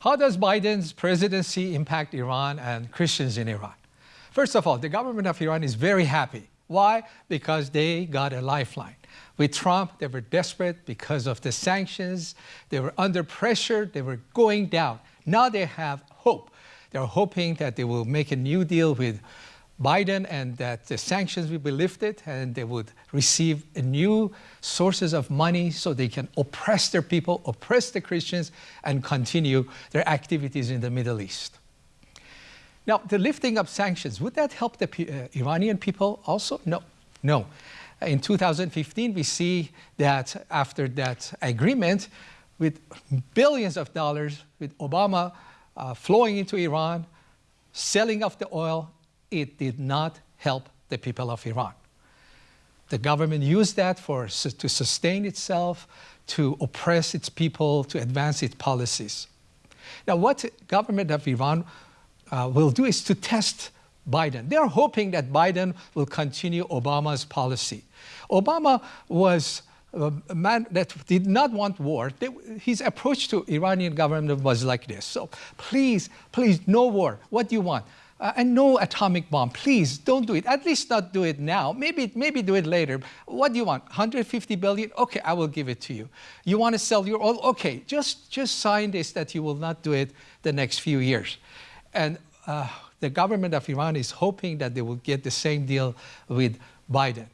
How does Biden's presidency impact Iran and Christians in Iran? First of all, the government of Iran is very happy. Why? Because they got a lifeline. With Trump, they were desperate because of the sanctions. They were under pressure. They were going down. Now they have hope. They're hoping that they will make a new deal with Biden and that the sanctions will be lifted and they would receive new sources of money so they can oppress their people, oppress the Christians, and continue their activities in the Middle East. Now, the lifting of sanctions, would that help the uh, Iranian people also? No, no. In 2015, we see that after that agreement, with billions of dollars, with Obama uh, flowing into Iran, selling off the oil, it did not help the people of Iran. The government used that for, to sustain itself, to oppress its people, to advance its policies. Now, what government of Iran uh, will do is to test Biden. They're hoping that Biden will continue Obama's policy. Obama was a man that did not want war. They, his approach to Iranian government was like this. So please, please, no war. What do you want? Uh, and no atomic bomb. Please don't do it. At least not do it now. Maybe, maybe do it later. What do you want? 150 billion? Okay, I will give it to you. You want to sell your oil? Okay, just, just sign this that you will not do it the next few years. And uh, the government of Iran is hoping that they will get the same deal with Biden.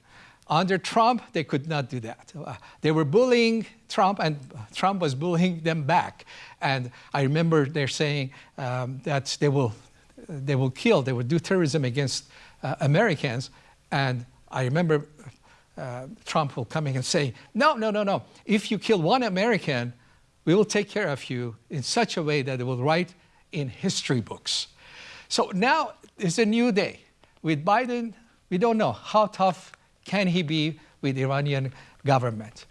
Under Trump, they could not do that. Uh, they were bullying Trump, and Trump was bullying them back. And I remember they're saying um, that they will they will kill, they will do terrorism against uh, Americans. And I remember uh, Trump will come in and say, no, no, no, no. If you kill one American, we will take care of you in such a way that it will write in history books. So now is a new day. With Biden, we don't know how tough can he be with Iranian government.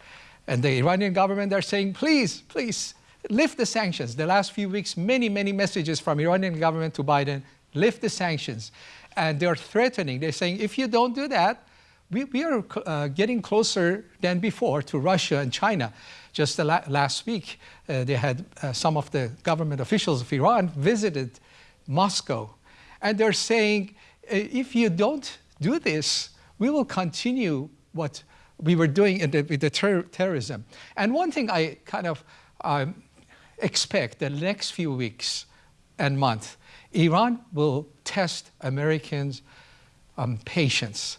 And the Iranian government are saying, please, please, lift the sanctions. The last few weeks, many, many messages from Iranian government to Biden, lift the sanctions. And they're threatening. They're saying, if you don't do that, we, we are uh, getting closer than before to Russia and China. Just la last week, uh, they had uh, some of the government officials of Iran visited Moscow. And they're saying, uh, if you don't do this, we will continue what we were doing the, with the ter terrorism. And one thing I kind of um, expect the next few weeks and months, Iran will test Americans' um, patience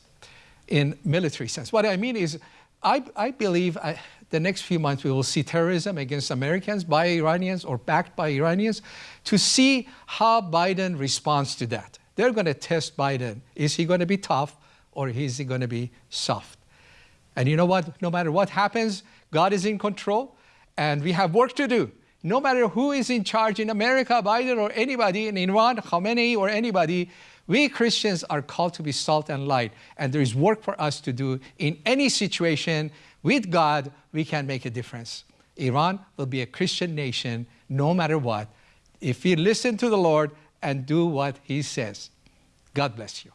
in military sense. What I mean is, I, I believe I, the next few months we will see terrorism against Americans by Iranians or backed by Iranians to see how Biden responds to that. They're going to test Biden. Is he going to be tough or is he going to be soft? And you know what? No matter what happens, God is in control and we have work to do no matter who is in charge in America, Biden or anybody, in Iran, Khamenei or anybody, we Christians are called to be salt and light. And there is work for us to do in any situation. With God, we can make a difference. Iran will be a Christian nation no matter what if we listen to the Lord and do what he says. God bless you.